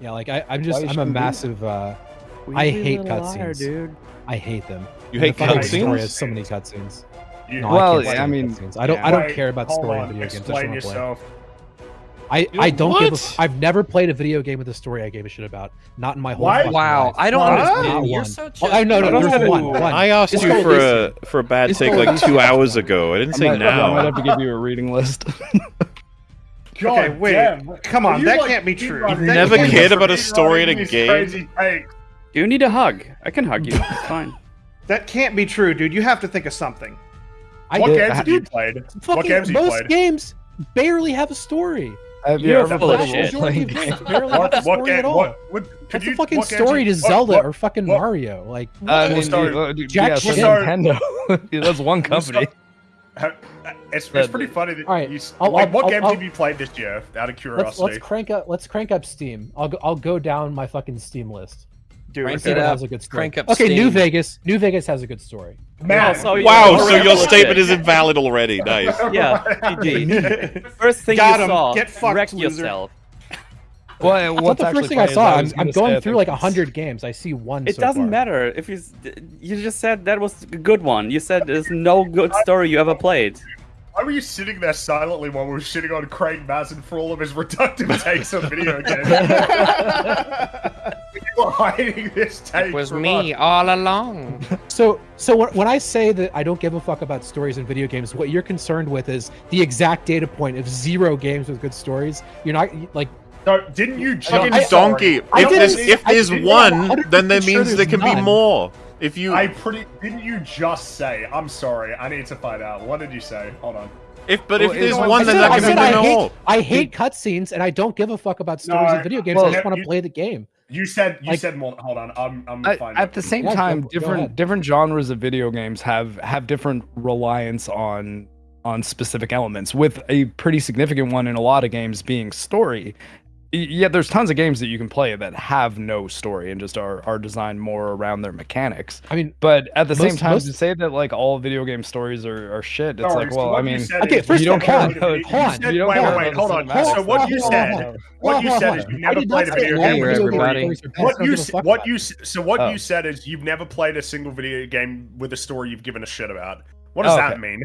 Yeah, like I, I'm just you I'm a massive. uh Well, I you be a hate cutscenes. dude. I hate them. You And hate the fucking story cutscenes? has so many cutscenes. You, No, Well, I, I mean, cutscenes. I don't. yeah. I don't care about hold story on, in video games. I just Explain want to play. yourself. I, You- I don't give a, what? I've never played a video game with a story I gave a shit about. Not in my whole Why? fucking Wow, life. I don't What? understand. You're so such Oh, a- I know, no, I don't there's have one. one. I asked It's you called for a for a bad It's take like two hours ago. I didn't I say might, I might have to give you a reading list. God Okay, wait. damn. Come on, that like, can't be true. this You've never cared about a story in a game? Do you need a hug? I can hug you. It's fine. That can't be true, dude. You have to think of something. I, What did- games have you played? fucking, What games have you most played? games barely have a story. Have you You're ever full of played shit. role Majority of barely have a What, what story game? at all. What, what, could That's you, a fucking what story you- to Zelda what- or fucking what- Mario. Like, I mean, story? uh, Jack yeah, Nintendo. That's one company. Ha- It's, it's That- pretty funny that All right, you. s- I'll- like, I'll- what I'll- games I'll- have you played this year? Out of let's curiosity. let's crank up let's crank up Steam. I'll go I'll go down my fucking Steam list. Dude, Crank it up. has a good story. Crank up okay, New Vegas. New Vegas has a good story. Man, Oh, so Wow, so your statement is invalid already. Nice. Yeah, GG. First thing Got you 'em. saw, Get fucked, wreck loser. yourself. Well, what's not the first thing I saw. I'm, I'm gonna going say through that like a hundred games. I see one. It so doesn't far. matter if you. You just said that was a good one. You said there's no good story you ever played. Why were you sitting there silently while we were shitting on Craig Mazin for all of his reductive takes on video games? you were hiding this take. from us. all along. So, so when, when I say that I don't give a fuck about stories in video games, what you're concerned with is the exact data point of zero games with good stories. You're not like No, didn't you just Fucking I- donkey. I If didn't- there's if there's one, then that 100% sure means there there's can be more. If you I pretty didn't you just say? I'm sorry. I need to find out. What did you say? Hold on. if but Well, if there's one, then that I, can said be I more. hate, I hate cutscenes and I don't give a fuck about stories No, in video games. well, I just want to play the game. You said you Like- said more. Hold on. I'm I'm At, finding at the same Yeah, time, go different ahead. different genres of video games have have different reliance on on specific elements. With a pretty significant one in a lot of games being story. Y- Yeah, there's tons of games that you can play that have no story and just are are designed more around their mechanics. I mean, But at the same Most- time, most- to say that like all video game stories are, are shit, it's Sorry, like, well, what I mean, said Okay, is first you of never all, played hold on, you said- you wait, wait, hold on. So what you said, what you said is you I never did not played a say video all game Here, with a video story. everybody. games are bad. I What don't you give a s- fuck what about you it. s- so what you oh. said is you've never played a single video game with a story you've given a shit about. What does Oh, that mean?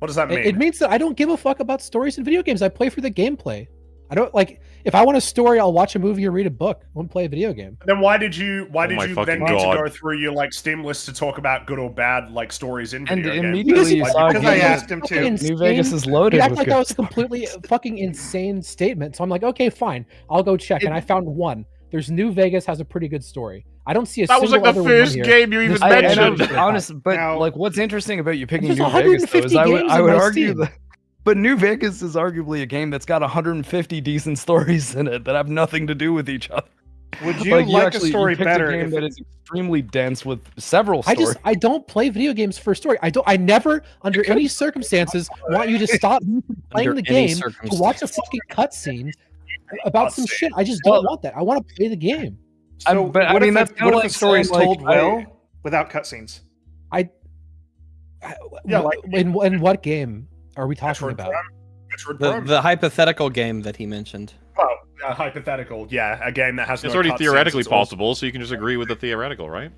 What does that mean? It, it means that I don't give a fuck about stories in video games. I play for the gameplay. I don't like if I want a story, I'll watch a movie or read a book. I won't play a video game. then why did you why Oh did you then fucking need to go through your like Steam list to talk about good or bad like stories in and video games? immediately you Because- saw because I asked him to. Fucking New Vegas is You loaded act with like good that was a completely fucking insane statement. So I'm like, okay, fine. I'll go check. and I found one. There's New Vegas has a pretty good story. I don't see a That was single like the other one on first game you even I, mentioned. I'm honest, but Now- like, what's interesting about you picking New Vegas though, 150 is I would, I would argue that. But New Vegas is arguably a game that's got 150 decent stories in it that have nothing to do with each other. Would you like, actually- the you story picked better? A game if- that is extremely dense with several I just I don't play video games for story. I don't I never under any circumstances want you to stop playing the game to watch a fucking cutscene about some shit. I just don't Well- want that. I want to play the game. I- So, but I what mean, if that's the, kinda what if like the story is saying, like, told I- well without cutscenes? I, Yeah, like- in in what game are we talking Metroid about? Prime? Metroid The Prime? the hypothetical game that he mentioned. well, uh, hypothetical, yeah, a game that has It's no already theoretically it's all- possible, so you can just agree with the theoretical, right?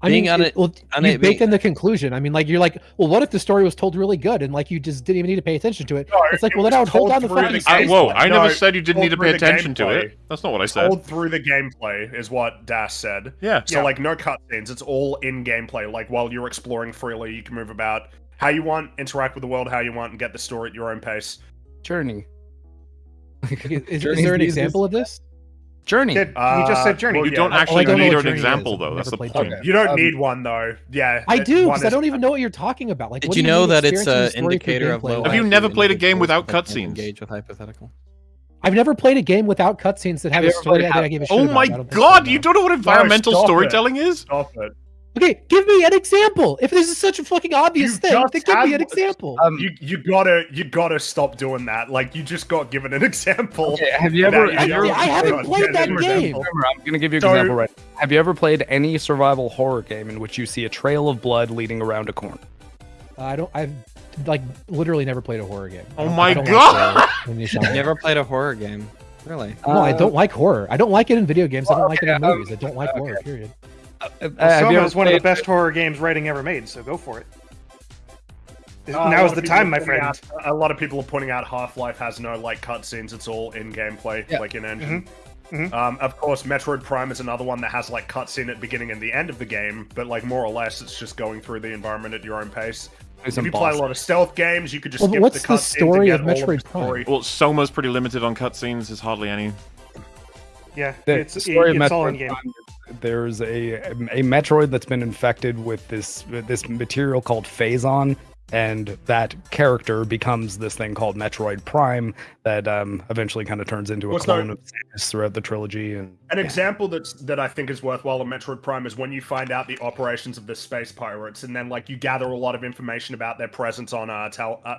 I Being mean, on it, it- well, on you it bake being- in the conclusion. I mean, like you're like, well, what if the story was told really good and like you just didn't even need to pay attention to it? No, It's like, it well, then I would hold told down the through fucking. the I, whoa, I No, never said you didn't need to pay through the attention to it. That's not what I said. Told through the gameplay is what Das said. Yeah. So Yeah. like no cutscenes, it's all in gameplay. Like while you're exploring freely, you can move about how you want, interact with the world how you want, and get the story at your own pace. Journey. Is, is Journey's there an example of this? Journey. Kid, you just Uh, said Journey. well, You yeah. don't Oh, actually don't need an Journey is. example, I've though. That's the point. Journey. You don't Um, need one though. Yeah, I do because I don't even know what you're talking about. Like, Did what you know that it's experiencing an the story through indicator of low Have you never played a game without cutscenes? Engage with hypothetical. I've never played a game without cutscenes that have Have a story played that I gave a shit Oh about. my I god, so, you don't know what environmental stop it. storytelling is? Stop it. Okay, give me an example. If this is such a fucking obvious You thing, then give me an example. Um, You you gotta you gotta stop doing that. Like you just got given an example. okay, have you ever? now you Have you don't ever I haven't played that game. Remember, I'm gonna give you an So- example right. Have you ever played any survival horror game in which you see a trail of blood leading around a corner? I don't. I've like literally never played a horror game. Oh my God. like the- the genre. You never played a horror game. Really? No, I Uh, don't like horror. I don't like it in video games. I don't like it in okay, um, movies. I don't like horror. Period. Uh, Well, Soma is one of the played- best horror games writing ever made, so go for it. Uh, a lot Now's of the time, my friend. out- a lot of people are pointing out Half-Life has no like cutscenes; it's all in gameplay, Yeah. like in engine. Mhm. Um, of course, Metroid Prime is another one that has like cutscene at beginning and the end of the game, but like more or less, it's just going through the environment at your own pace. do If some you play a lot of stealth games, you could just Well, skip what's the the story to of get all Metroid Prime? story. Well, Soma's pretty limited on cutscenes. There's hardly any. Yeah, the, it's, the story it's of all Metroid in game. Prime is There's a a Metroid that's been infected with this this material called Phazon, and that character becomes this thing called Metroid Prime that um, eventually kind of turns into a What's clone that- of Samus throughout the trilogy. And An example that's that I think is worthwhile in Metroid Prime is when you find out the operations of the space pirates, and then like you gather a lot of information about their presence on uh, Tal. Uh,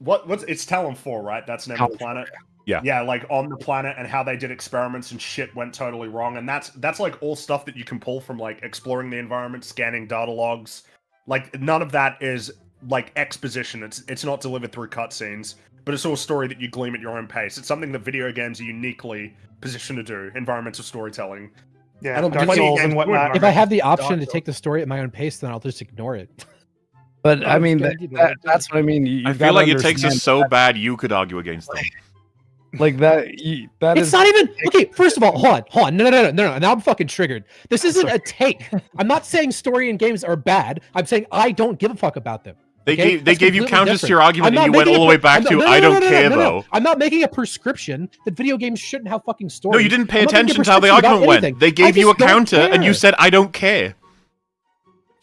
what what's it's Tallon Four, right? That's the name of the Tallon planet. Yeah. Yeah, yeah like on the planet and how they did experiments and shit went totally wrong, and that's that's like all stuff that you can pull from like exploring the environment, scanning data logs. Like none of that is like exposition. It's it's not delivered through cutscenes, but it's all story that you glean at your own pace. It's something that video games are uniquely positioned to do. Environmental storytelling. Yeah, I don't Dark Souls games and whatnot. If I have the option Dark to take the story at my own pace, then I'll just ignore it. but I mean, that, that- that's what I mean. You, I feel like it takes us so bad you could argue against them. Like that. You, that it's is not even okay. First of all, hold on, hold on. No, no, no, no, no, no. Now I'm fucking triggered. This isn't a take. I'm not saying story and games are bad. I'm saying I don't give a fuck about them. They Okay? gave they That's gave you completely counters to your argument, and you went all the way back I'm to no, no, I don't no, no, care no, no. though. I'm not making a prescription that video games shouldn't have fucking stories. No, you didn't pay I'm not making a attention to how the argument went. They gave you a just don't counter, and you said I don't care.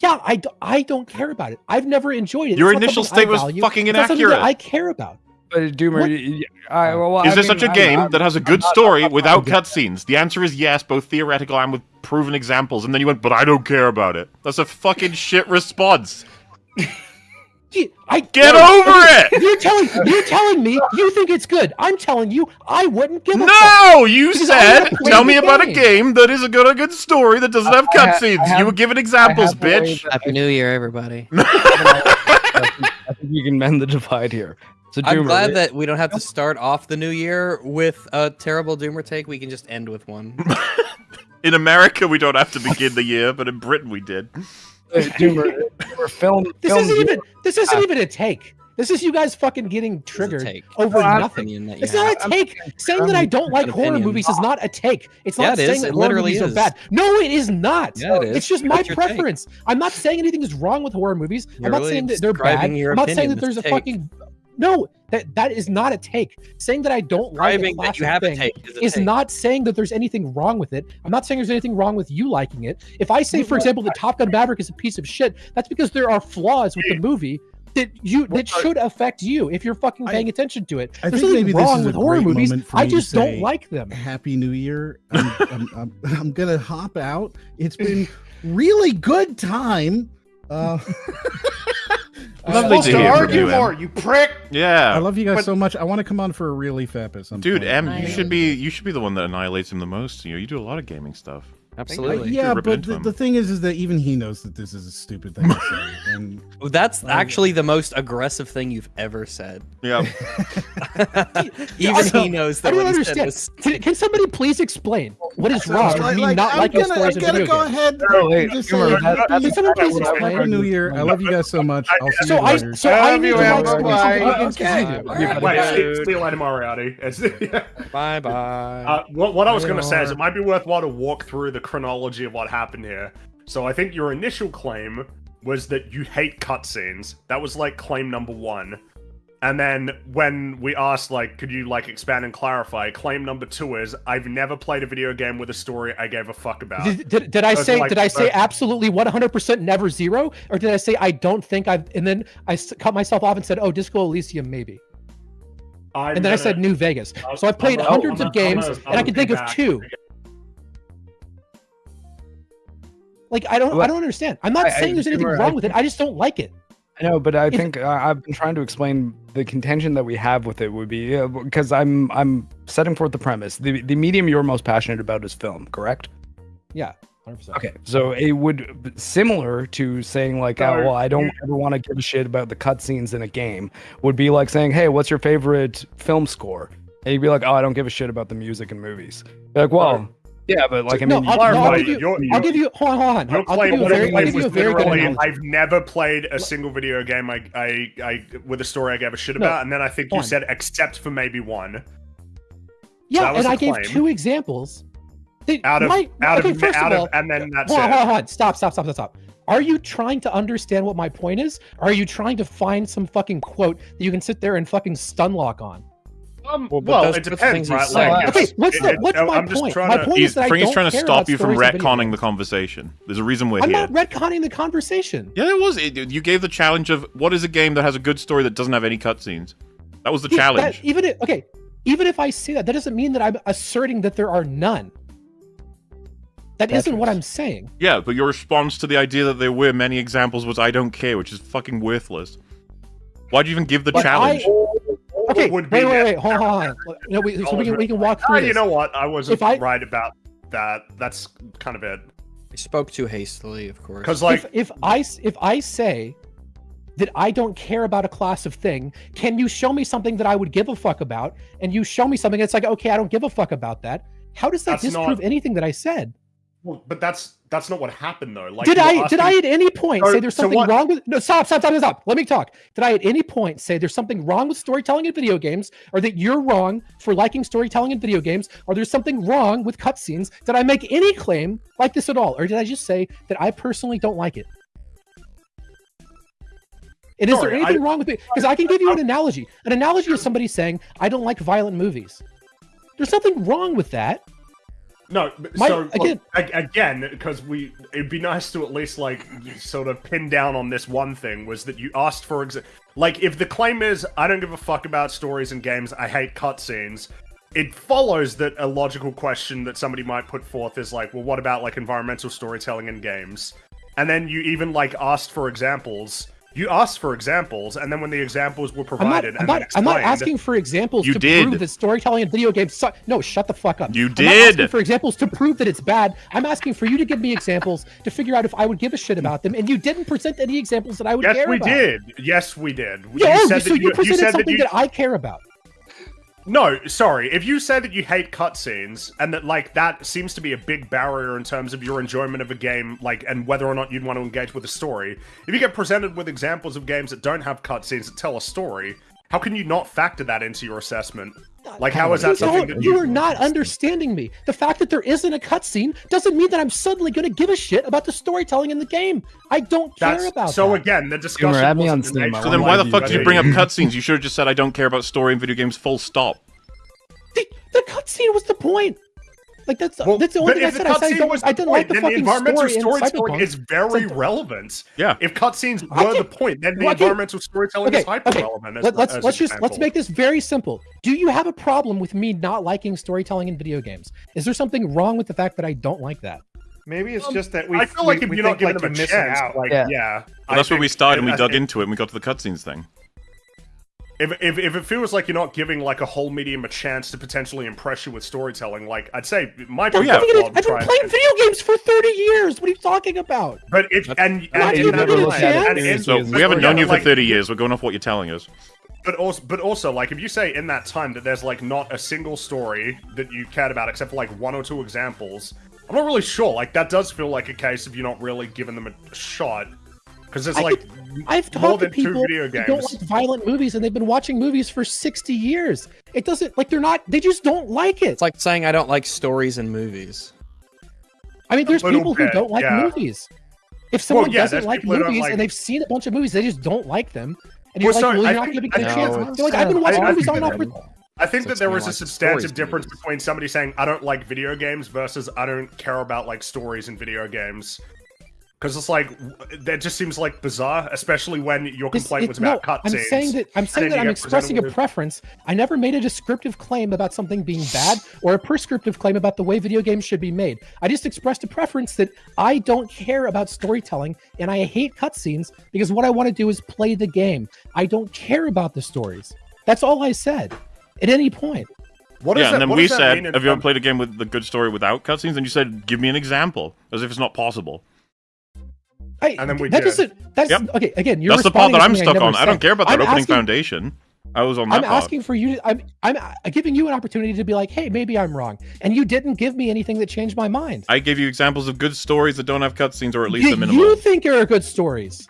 Yeah, I, d- I don't care about it. I've never enjoyed it. Your It's initial something I state was fucking It's not something that inaccurate. I care about. But Doomer, What? y- y- I, well, Is I there mean, such a I'm- game I'm- that has a good not- story not without trying cutscenes? The answer is yes, both theoretical and with proven examples. And then you went, but I don't care about it. That's a fucking shit response. I Get no, over okay, it! You're telling you're telling me you think it's good. I'm telling you I wouldn't give a fuck. No, you said, tell me about a game." game that is a good, a good story that doesn't have I ha- I cutscenes. You were giving examples, have a way bitch. Happy New Year, everybody. I think you can mend the divide here. So I'm glad that we don't have to start off the new year with a terrible Doomer take. We can just end with one. In America, we don't have to begin the year, but in Britain, we did. uh, Doomer, Doomer, film. This film isn't Doomer- even this isn't even a take. This is you guys fucking getting triggered take. over Well, I- nothing. Opinion that It's have. not a take. Saying that I don't like an horror opinion. movies is not a take. It's Yeah, not it is. saying that It horror literally movies are bad. No, it is not. Yeah, it is. It's just my What's your take? preference. I'm not saying anything is wrong with horror movies. You're I'm not really saying that they're bad. describing your I'm not saying that there's a take. fucking no. That that is not a take. Saying that I don't like a Describing that you have a thing take is a is take. not saying that there's anything wrong with it. I'm not saying there's anything wrong with you liking it. If I say, for example, that Top Gun Maverick is a piece of shit, that's because there are flaws with the movie that you that should affect you if you're fucking I- paying attention to it. I There's think nothing maybe wrong with horror movies. I just don't say like them. Happy New Year. I'm, I'm, I'm, I'm gonna hop out. It's been really good time. Uh, Lovely supposed to to argue you, more, you prick. Yeah, I love you guys But- so much. I want to come on for a relief ep at some dude, point. M, you should be you should be the one that annihilates him the most. You know, you do a lot of gaming stuff. Uh, Absolutely. yeah, but the, the thing is, is that even he knows that this is a stupid thing to say. And That's actually the most aggressive thing you've ever said. Yeah, Even Also, he knows that. I don't what he said understand. was- Can, can somebody please explain what is wrong with Like- me like, not I'm liking gonna, stories I'm gonna go games? ahead. No, wait, and just say, that- happy, Can someone please happy explain? New Year. I love you guys so much. I'll see So you I later. so I Love need you, to Em. like Bye-bye. video games 'cause Okay. do. Bye. Wait, see, you later, Moriarty. Bye bye. Uh, what, what I was going to say is it might be worthwhile to walk through the chronology of what happened here. So I think your initial claim was that you hate cutscenes. That was like claim number one. And then when we asked, like, could you like expand and clarify? Claim number two is I've never played a video game with a story I gave a fuck about. Did, did, did I say like did I say absolutely 100% never zero or did I say I don't think I've and then I cut myself off and said oh Disco Elysium maybe I'm and then I gonna- said New Vegas I'll- so I've played I'm- hundreds I'm- of games and I can think of I'll two like I don't I don't understand I'm not I- I- saying there's anything Doomer, I wrong with it I just don't like it I know, but I If- think uh, I've been trying to explain the contention that we have with it would be because I'm I'm setting forth the premise. The the medium you're most passionate about is film, correct? yeah 100%. Okay, so it would similar to saying like, oh, well, I don't ever want to give a shit about the cutscenes in a game. Would be like saying, hey, what's your favorite film score? And you'd be like, "Oh, I don't give a shit about the music and movies." You're like, well, yeah, but like I no, mean, I'll, no, I'll give you. you're- I'll give you. Hold on, hold on. Your I'll give you a very, I'll claim give you a was very good literally, analogy. I've never played a single video game I, I, I with a story I gave a shit No, about, and then I think you one. said except for maybe one. Yeah, that and the I gave two examples. They- Out of my- out okay, of first out of all, and then that's hold on, it. hold on, hold. Stop, stop, stop, stop, stop. Are you trying to understand what my point is? Or are you trying to find some fucking quote that you can sit there and fucking stun lock on? Um, Well, but well, those- it depends, things you right? said- Like, Okay, what's it- the it- what's I'm my point? trying My to- point He's is that I Fringy's don't trying to stop you from stories retconning the conversation. There's a reason we're I'm here. not retconning the conversation. Yeah, it was. It, you gave the challenge of what is a game that has a good story that doesn't have any cutscenes. That was the Yeah, that- challenge. even if, okay, even if I say that, that doesn't mean that I'm asserting that there are none. That not what I'm saying. Yeah, but your response to the idea that there were many examples was "I don't care," which is fucking worthless. Why'd you even give the But challenge? I- okay, would wait, be wait, wait, hold on, hold on. No, we, so we can we can walk Ah, through you this. know what? I wasn't If I- right about that. That's kind of it. I spoke too hastily, of course. Because like, if, if I s- if I say that I don't care about a class of thing, can you show me something that I would give a fuck about? And you show me something It's like, okay, I don't give a fuck about that. How does that That's not- disprove anything that I said? Well, but that's that's not what happened though. Like, did I did I at any point So- say there's something what- wrong with no stop stop stop stop. Let me talk. Did I at any point say there's something wrong with storytelling in video games or that you're wrong for liking storytelling in video games or there's something wrong with cutscenes? Did I make any claim like this at all or did I just say that I personally don't like it? And is there anything I- wrong with it? Because I can give you an analogy. An analogy is somebody saying I don't like violent movies. There's nothing wrong with that No, My- so again- ag- again, because we, it'd be nice to at least like sort of pin down on this one thing was that you asked for exa- like if the claim is I don't give a fuck about stories and games, I hate cutscenes. It follows that a logical question that somebody might put forth is like, well, what about like environmental storytelling in games? And then you even like asked for examples. You asked for examples, and then when the examples were I'm not, provided I'm not, I'm not asking for examples You to did. prove that storytelling in video games suck. No, shut the fuck up. You I'm not asking did. for examples to prove that it's bad. I'm asking for you to give me examples to figure out if I would give a shit about them, and you didn't present any examples that I would Yes, care we about. did. Yes, we did. Yeah, said so that you, presented said something you, that I care about. No, sorry. If you say that you hate cutscenes and that like that seems to be a big barrier in terms of your enjoyment of a game, like and whether or not you'd want to engage with a story, if you get presented with examples of games that don't have cutscenes that tell a story, how can you not factor that into your assessment? Like, how is You that something that you you? are not understanding me. The fact that there isn't a cutscene doesn't mean that I'm suddenly going to give a shit about the storytelling in the game. I don't care That's about so that. again. The discussion. Humor, add me wasn't on Steam, So then why why the fuck did you bring up cutscenes? You should have just said I don't care about story in video games. Full stop. the, the cutscene was the point. Like that's Well, that's the only thing I if said. I said I, cutscene don't, was I didn't point, like the then fucking environmental story in storytelling Cyberpunk. is very like- relevant. Yeah. If cutscenes were the point, then the well, I can- environmental storytelling okay, is hyper okay. relevant. Let, us let's just let's make this very simple. Do you have a problem with me not liking storytelling in video games? Is there something wrong with the fact that I don't like that? Maybe it's Um, just that we. I feel like we, if we you're not think, giving like them a missing chance, out. like Yeah. yeah, Well, I that's where we started and we dug into it and we got to the cutscenes thing. If, if, if it feels like you're not giving like a whole medium a chance to potentially impress you with storytelling, like I'd say my might be Oh, yeah. I've been, worthwhile to I've been try and- playing video games for 30 years. What are you talking about? But if and not and, and, it and, and, and, So we haven't yeah, known you for like- 30 years. We're going off what you're telling us. But also, but also, like if you say in that time that there's like not a single story that you cared about except for like one or two examples, I'm not really sure. Like that does feel like a case of you're not really giving them a shot because there's I like I've more talked to than two people video who don't like violent movies and they've been watching movies for 60 years. It doesn't like they're not they just don't like it. It's like saying I don't like stories in movies. I mean, there's little people who don't like yeah. movies. If someone yeah, doesn't like people who don't movies like- and they've seen a bunch of movies, they just don't like them. And you're Well, like, sorry, well, I you're not think- giving it a I chance. know, They're like, I've been watching I- I movies think on that- and off. I think So that there was is a substantive stories difference movies. between somebody saying I don't like video games versus I don't care about like stories in video games. Because it's like that just seems like bizarre, especially when your This- complaint it- was about no, cutscenes. I'm saying that I'm saying that I'm expressing a with- preference. I never made a descriptive claim about something being bad or a prescriptive claim about the way video games should be made. I just expressed a preference that I don't care about storytelling and I hate cutscenes because what I want to do is play the game. I don't care about the stories. That's all I said at any point. What yeah, does and that- then what we said, "Have you ever terms- played a game with the good story without cutscenes?" And you said, "Give me an example," as if it's not possible. I, And then we that did. doesn't. That's Yep. okay. Again, you're That's the part that I'm stuck never on. I don't care about that I'm opening asking- foundation. I was on that I'm part. asking for you. To, I'm I'm uh, giving you an opportunity to be like, hey, maybe I'm wrong, and you didn't give me anything that changed my mind. I gave you examples of good stories that don't have cutscenes, or at least you, a minimum. you think are good stories.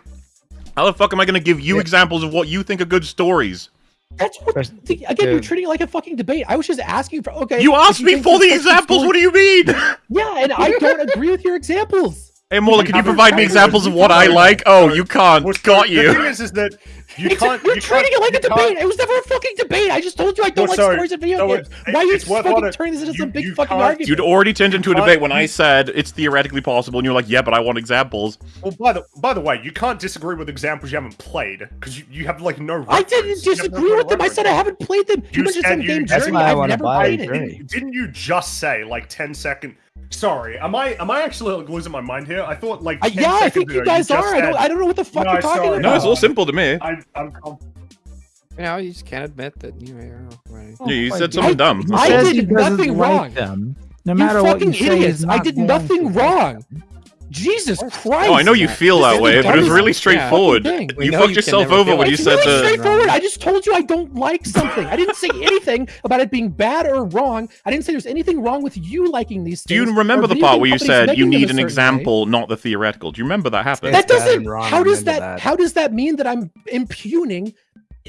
How the fuck am I going to give you examples of what you think are good stories? That's what. There's- the- again, you're treating it like a fucking debate. I was just asking for. Okay. You if asked me for the examples. story- What do you mean? Yeah, and I don't agree with your examples. Hey, Mola, can you provide me examples of what I like? Oh, you can't. Got The you. thing is, is that you It's can't. you're you treating can't- it like a you can't- debate. It was never a fucking debate. I just told you I don't Well, like sorry, stories of video so games. it- Why are you fucking on turning this into You- some big fucking can't- argument? You'd already turned into a debate when I said it's theoretically possible, and you're like, yeah, but I want examples. Well, by the by the way, you can't disagree with examples you haven't played because you, you have like no. I didn't You have no disagree with of them. I said I haven't played them. You You mentioned said some you- game journey. I I've never played it. it. Didn't, didn't you just say like 10 second? Sorry, am I am I actually like, losing my mind here? I thought like Uh, yeah, I think you guys just are. I don't. I don't know what the fuck No, you're talking sorry. about. No, it's all simple to me. I, I'm, I'm You know, you just can't admit that you know. Right. Yeah, you oh my said God. something dumb. He I did he doesn't nothing like wrong. Them. No You matter what you say, idiots! he's I did nothing to. wrong. Jesus Christ! Oh, I know you feel that, that is way, but it was really straightforward. thing. We You fucked you yourself over feel when you It's said really the. straightforward. I just told you I don't like something. I didn't say anything about it being bad or wrong. I didn't say there's anything wrong with you liking these Do you remember the part where you said you need an certain way. example, not the theoretical? Do you remember that happened? That doesn't. How does that, that. How does that mean that I'm impugning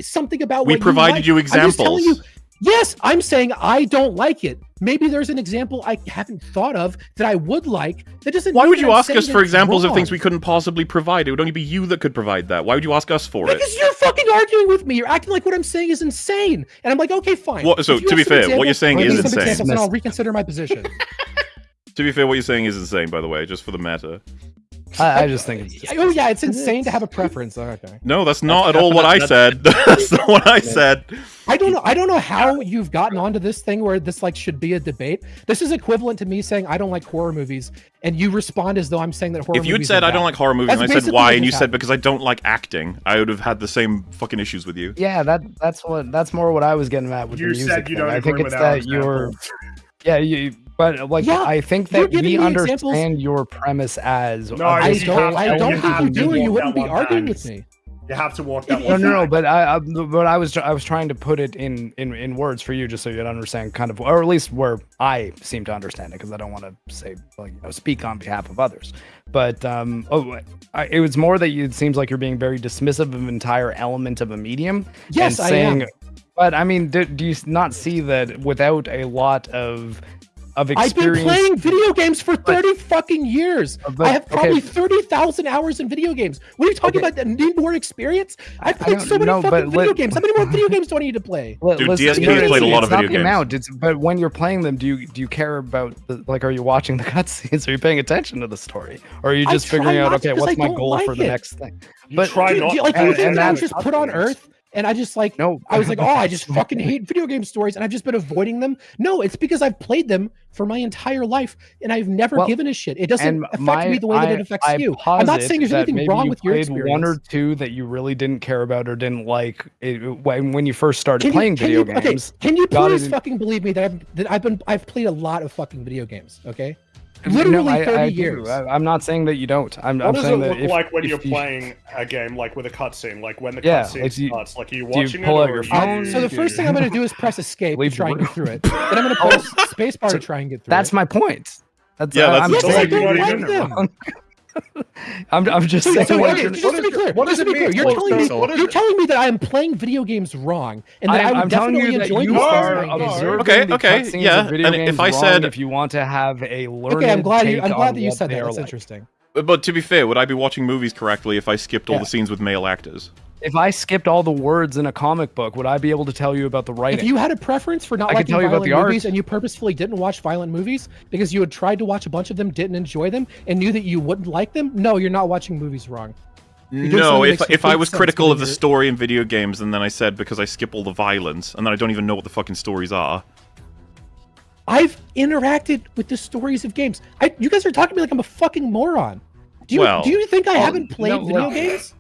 something about We what provided you you like? I'm just telling you. Examples. Yes, I'm saying I don't like it. Maybe there's an example I haven't thought of that I would like. That doesn't. Why mean would you I'm ask us for it's examples of things we couldn't possibly provide? It would only be you that could provide that. Why would you ask us for it? Because you're fucking arguing with me. You're acting like what I'm saying is insane. And I'm like, okay, fine. What- so, to be some fair, what you're examples, saying give is me some insane. examples and I'll reconsider my position. To be fair, what you're saying is insane, by the way, just for the matter. I, I just think it's just, oh yeah, it's insane to have a preference. Oh, Okay. No, that's not at all what I said. That's not what I said. I don't know. I don't know how you've gotten onto this thing where this like should be a debate. This is equivalent to me saying I don't like horror movies, and you respond as though I'm saying that horror. Movies. If you'd movies said are I don't like horror movies That's and I said why, and you said because I don't like acting, I would have had the same fucking issues with you. yeah, that that's what that's more what I was getting at with you the music. said you thing. don't I agree think with it's that you're yeah you. But like Yeah, I think that we me examples- understand your premise as No, a I you don't. have- I you don't have think you to do, or you wouldn't be arguing back. with me. You have to walk that No, no, no. But I, I, but I was, I was trying to put it in, in, in words for you, just so you'd understand, kind of, or at least where I seem to understand it, because I don't want to say, like, you know, speak on behalf of others. But um, oh, I, it was more that you, it seems like you're being very dismissive of an entire element of a medium. Yes, and I am. But I mean, do, do you not see that without a lot of of I've been playing video games for 30 fucking years. But- I have okay. probably 30,000 hours in video games. What are you talking Okay. about? That need more experience? I- I I've played don't so many know, fucking video let- games. How many more video games do I need to play? Li- Dude, listen, DSP no, has played a lot of video games. amount, It's but when you're playing them, do you do you care about the like? Are you watching the cutscenes? Are you paying attention to the story? Or are you just try figuring out not to okay, 'cause what's my don't goal for like the next thing? You but- try Do, not do like, to you and- think and that I was just put on Earth and I just like No, I was like, oh, I just fucking hate video game stories and I've just been avoiding them. No, it's because I've played them for my entire life and I've never Well, given a shit. It doesn't affect my, me the way that it affects I you. I'm not saying there's anything wrong you with your experience. One or two that you really didn't care about or didn't like it, when when you first started Can playing can video you, okay, games. can you please fucking believe me that I've that I've been I've played a lot of fucking video games. Okay, No, literally I- 30 I years. I, am not saying that you don't. I'm, What I'm does it saying that look if, like when you're you- playing a game like with a cutscene? Like when the Yeah, cutscene like, do you- starts, like are you do you watching pull it out or your are you- phone? so the first thing I'm going to do is press escape to Leave try and get through it. Then I'm going to press spacebar to try and get through That's it. That's my point. That's Yeah, uh, that's I'm yes, the I saying don't you're you're like doing them. Wrong. I'm, I'm just So, saying. so what okay, you're- just to be clear, what does it mean? you're Well, telling so- me what is you're it- telling me that I am playing video games wrong, and that I'm, I would I'm telling definitely you that enjoy you are observing Okay, the okay, cutscenes yeah, of video and games if I wrong said- if you want to have a learned Okay, I'm glad you. I'm glad that you said that. are That's like. interesting. But, but to be fair, would I be watching movies correctly if I skipped all Yeah. the scenes with male actors? If I skipped all the words in a comic book, would I be able to tell you about the writing? If you had a preference for not I liking tell you about violent the art. movies and you purposefully didn't watch violent movies because you had tried to watch a bunch of them, didn't enjoy them, and knew that you wouldn't like them, no, you're not watching movies wrong. No, if if I was critical of the story in video games, and then I said because I skip all the violence, and then I don't even know what the fucking stories are. I've interacted with the stories of games. I, you guys are talking to me like I'm a fucking moron. Do you Well, do you think I well, haven't played no, video well- games?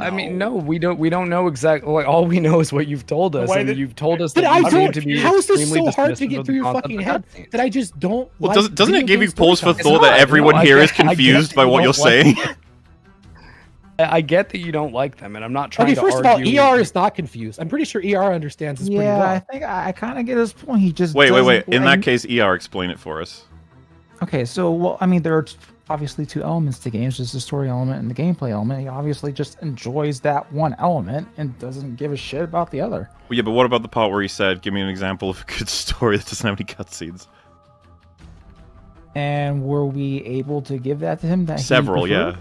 I mean, no, we don't. We don't know exactly. Like, all we know is what you've told us, and that- you've told us But that I seem don't. to be How is this so hard to get through your fucking head that I just don't Well, like? does, doesn't it give you pause for thought that everyone no, here get- is confused by what you're like saying? I, I get that you don't like them, and I'm not trying Okay, to first of all, argue. ER is not confused. I'm pretty sure ER understands this pretty Yeah, I think I, I kind of get his point. He just Wait, wait, wait. In that case, ER, explain it for us. Okay, so well, I mean, there are t- obviously two elements to games: there's the story element and the gameplay element. He obviously just enjoys that one element and doesn't give a shit about the other. Well, yeah, but what about the part where he said, "Give me an example of a good story that doesn't have any cutscenes"? And were we able to give that to him? That Several, yeah.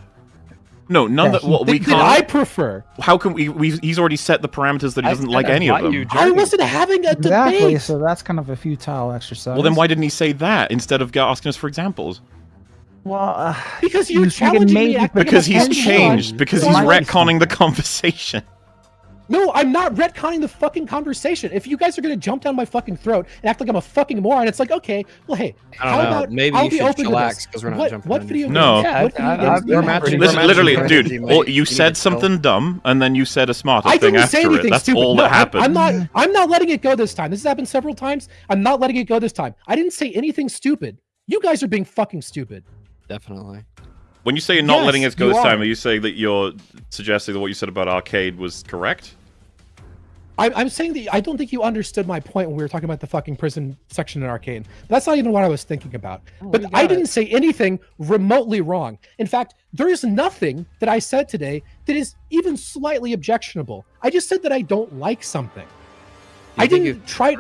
No, none That that. he Well, we That I can't. prefer. How can we? we he's already set the parameters that he doesn't like any of them. you I wasn't having a Exactly. debate. So that's kind of a futile exercise. Well, then why didn't he say that instead of asking us for examples? Well, uh, Because you're You challenging me. acting Because he's changed. wrong. Because So he's I'm retconning the conversation. No, I'm not retconning the fucking conversation. If you guys are gonna jump down my fucking throat and act like I'm a fucking moron, it's like, okay, well, hey, I don't how know. about Maybe I'll you be should open to chillax, this. 'cause we're not what, jumping what video you. No. games? Yeah, what video I- games I- do you we're have? matching- Listen, literally, dude. Well, you You said need to something dumb, and then you said a smarter I thing didn't say after it. That's stupid. all no, that happened. I'm not. I'm not letting it go this time. This has happened several times. I'm not letting it go this time. I didn't say anything stupid. You guys are being fucking stupid. Definitely. When you say you're not Yes, letting us go you this time, are. are you saying that you're suggesting that what you said about Arcane was correct? I, I'm saying that I don't think you understood my point when we were talking about the fucking prison section in Arcane. That's not even what I was thinking about. Oh, but I it. didn't say anything remotely wrong. In fact, there is nothing that I said today that is even slightly objectionable. I just said that I don't like something. I didn't try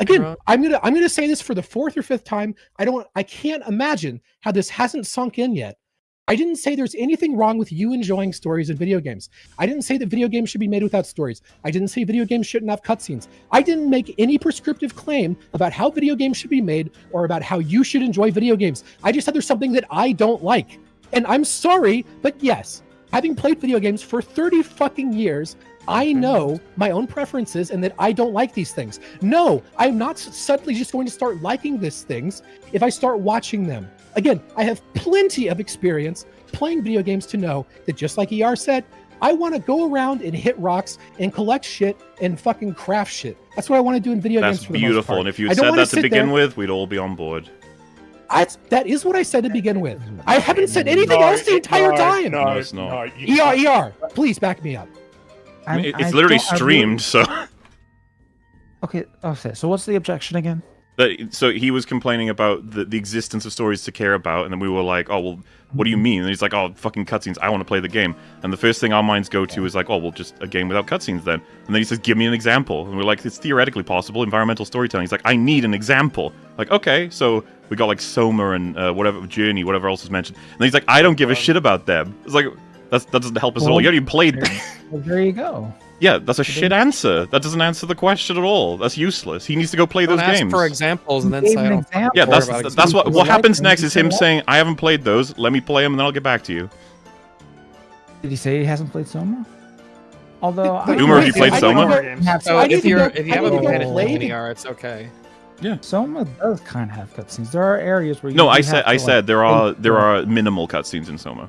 again. wrong? I'm gonna I'm gonna say this for the fourth or fifth time. I don't. I can't imagine how this hasn't sunk in yet. I didn't say there's anything wrong with you enjoying stories in video games. I didn't say that video games should be made without stories. I didn't say video games shouldn't have cutscenes. I didn't make any prescriptive claim about how video games should be made or about how you should enjoy video games. I just said there's something that I don't like. And I'm sorry, but yes, having played video games for 30 fucking years, I know my own preferences and that I don't like these things. No, I'm not suddenly just going to start liking these things if I start watching them. Again, I have plenty of experience playing video games to know that just like ER said, I want to go around and hit rocks and collect shit and fucking craft shit. That's what I want to do in video That's games for the most beautiful. part. And if you I had don't said that to begin there- with, we'd all be on board. That's, that is what I said to begin with. I haven't said anything No, else the entire no, time. No, No, it's not. no, ER, ER, please back me up. I mean, it's I literally streamed, so. Okay, okay. So what's the objection again? That, so he was complaining about the, the existence of stories to care about, and then we were like, "Oh well, what do you mean?" And he's like, "Oh, fucking cutscenes! I want to play the game." And the first thing our minds go to is like, "Oh well, just a game without cutscenes then." And then he says, "Give me an example." And we're like, "It's theoretically possible. Environmental storytelling." He's like, "I need an example." Like, okay, so we got like Soma and uh, whatever Journey, whatever else was mentioned. And then he's like, "I don't give a shit about them." It's like that's, that doesn't help us at all. Well, You haven't even played them. Well, there you go. Yeah, that's a shit answer. That doesn't answer the question at all. That's useless. He needs to go play Don't those ask games. for examples and then Gave say, an "Oh, example. Yeah, that's Or about that's what what happens Like, next is him saying, "I haven't played those. Let me play them, and then I'll get back to you." Did he say he hasn't played Soma? Although I- Boomer, have you played I Soma? never- Games. Have So if you're go- if you haven't need to been go paying play attention the- to ER, it's okay. Yeah. Soma does kind of have cutscenes. There are areas where you No, I said I like, said there are there are minimal cutscenes in Soma.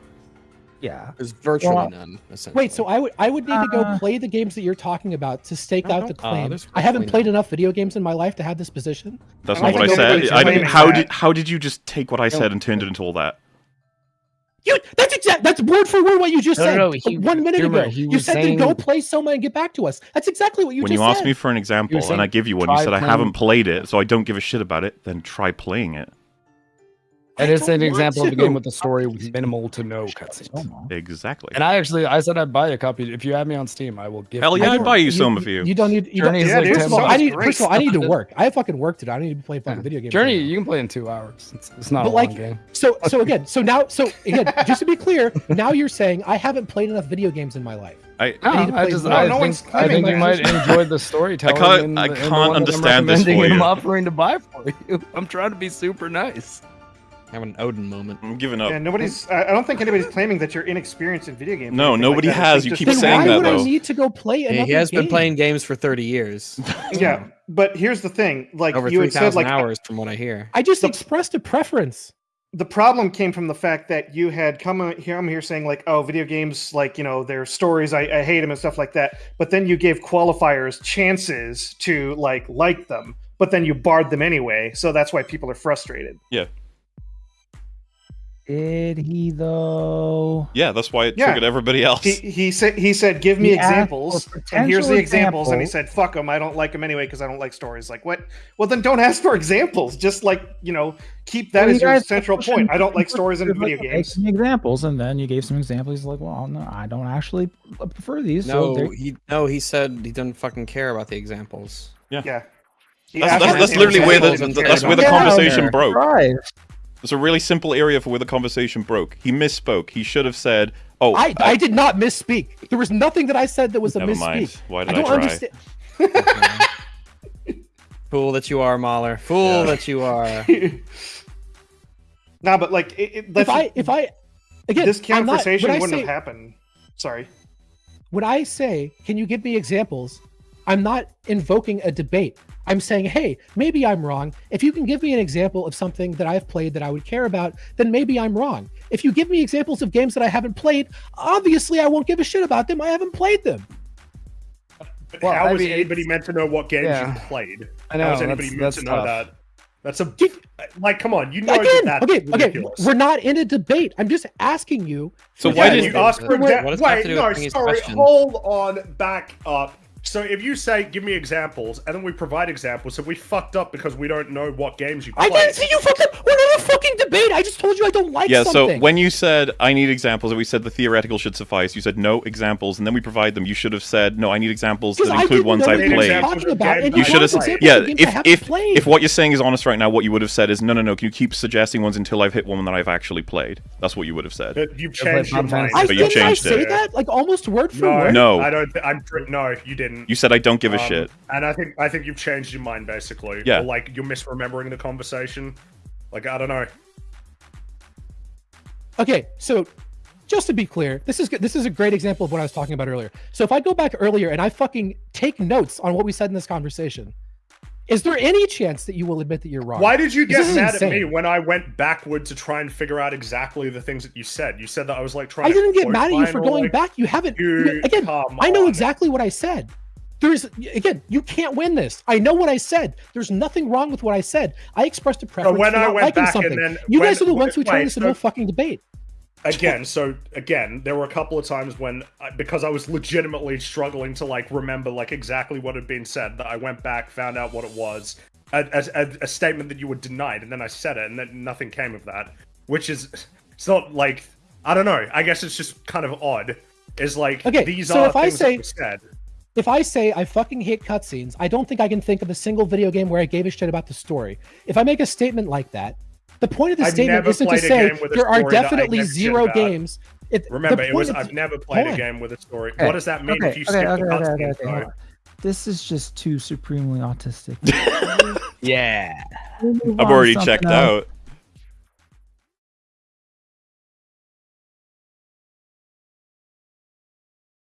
Yeah. There's virtually Well, none. Essentially. Wait, so I would I would need to go Uh, play the games that you're talking about to stake out the uh, claim. there's I haven't virtually played enough video games in my life to have this position. That's not don't what I said. I, claiming how did how did you just take what I said and turned it into all that? You that's exact that's word for word what you just No, no, said no, he- one minute Boomer, ago. You was said then go play Soma and get back to us. That's exactly what you when just you asked said. me for an example saying and I give you one, you try said I haven't played it, so I don't give a shit about it. Then try playing it. And I it's an don't want example of a game with a story with minimal to no cutscenes. Soma. Exactly. And I actually, I said I'd buy a copy. If you have me on Steam, I will give. Hell you yeah, I I'd buy you Soma for you. You don't need you don't, Journey's Yeah, like First of all, I need first of all I need to work. I have fucking work to do. I need to play fucking Yeah. video games. Journey, right you can play in two hours. It's, it's not But a like- long game. So so again, so now so again, just to be clear, now you're saying I haven't played enough video games in my life. I, I need No, to I just, more. I No think, I think you might enjoy the storytelling. can't- in I the- in can't one that I'm understand this for you. I'm offering to buy for you. I'm trying to be super nice. Have an Odin moment. I'm giving up. Yeah, nobody's. I I don't think anybody's claiming that you're inexperienced in video games. No, anything like nobody has. You just keep Then the saying why that, would I need to go play He, another he has been playing games for 30 years, Yeah, but here's the thing. Like over you had said, 3,000 like hours from what I hear. I just The- expressed a preference. the problem came from the fact that you had come here. I'm here saying like, oh, video games, like you know, their stories, I, I hate them and stuff like that. But then you gave qualifiers chances to like like them, but then you barred them anyway. So that's why people are frustrated. Did he though? Yeah, that's why it Yeah. triggered everybody else. He, he said he said give me He examples and here's the potential examples and he said fuck them I don't like them anyway because I don't like stories like what well then don't ask for examples just like you know keep that Well, as you your central point I don't like stories in video games Give me examples, and then you gave some examples. He's like, "Well, no, I don't actually prefer these." No, there- he no, he said he doesn't fucking care about the examples. yeah He That's, that's, that's literally where the that's where the cared Yeah, conversation broke. right. It's a really simple area for where the conversation broke. He misspoke. He should have said, "Oh, I, I did not misspeak. There was nothing that I said that was a Never misspeak. mind. Why did I I don't try? understand. Fool that you are, Mahler. Fool Yeah. that you are. nah but like it, it, If I if I again this I'm not- conversation wouldn't say- have happened sorry when I say, "Can you give me examples?" I'm not invoking a debate. I'm saying, "Hey, maybe I'm wrong. If you can give me an example of something that I've played that I would care about, then maybe I'm wrong. If you give me examples of games that I haven't played, obviously I won't give a shit about them. I haven't played them." But Well, how I is mean, anybody meant to know what games Yeah. you played? I know How is anybody meant that's to know that? That's a Dude, like, come on, you know Again, that okay, that's okay, ridiculous. we're not in a debate. I'm just asking you. So why yeah, did- you examples. ask for What that? does that have Wait, to no, sorry. question? Hold on, back up. So if you say, "Give me examples," and then we provide examples, have we fucked up because we don't know what games you play. I didn't see you fucking. We're in a fucking debate. I just told you I don't like yeah." something. So when you said, "I need examples," and we said the theoretical should suffice, you said no examples, and then we provide them. You should have said, "No, I need examples that Because I include ones I've what you were played." Talking about, and You you should have, wanted played. examples yeah. of games I If if played. if what you're saying is honest right now, what you would have said is, "No, no, no. Can you keep suggesting ones until I've hit one that I've actually played?" That's what you would have said. Uh, You've changed your mind. I But you didn't I changed say it. that like almost word for No, word. No. I don't. Th- I'm tr- no, you didn't. You said, "I don't give a Um, shit." And I think I think you've changed your mind basically. Yeah. Or like you're misremembering the conversation. Like I don't know. Okay, so just to be clear, this is good. This is a great example of what I was talking about earlier. So if I go back earlier and I fucking take notes on what we said in this conversation, is there any chance that you will admit that you're wrong? Why did you get mad insane. at me when I went backward to try and figure out exactly the things that you said? You said that I was like trying. I didn't get mad at you for going like, back. You haven't. Dude, again, I know exactly what I said. There's again, you can't win this. I know what I said. There's nothing wrong with what I said. I expressed a preference when for I not went liking back and something. then you when- guys are the ones who turned this into a fucking debate. again so again there were a couple of times when uh, because i was legitimately struggling to like remember like exactly what had been said that i went back found out what it was a, a, a, statement that you were denied and then i said it and then nothing came of that which is it's not like i don't know i guess it's just kind of odd is like Okay, these so are if I say- said If I say I fucking hate cutscenes, I don't think I can think of a single video game where I gave a shit about the story. If I make a statement like that, the point of the I've statement isn't to say game with a there are story that I definitely give a shit zero games. It, the remember it was of- i've never played a game with a story Okay, what does that mean okay, if you okay, skip okay, the okay, cutscenes okay, hold though? This is just too supremely autistic. Yeah. I've already checked else. out.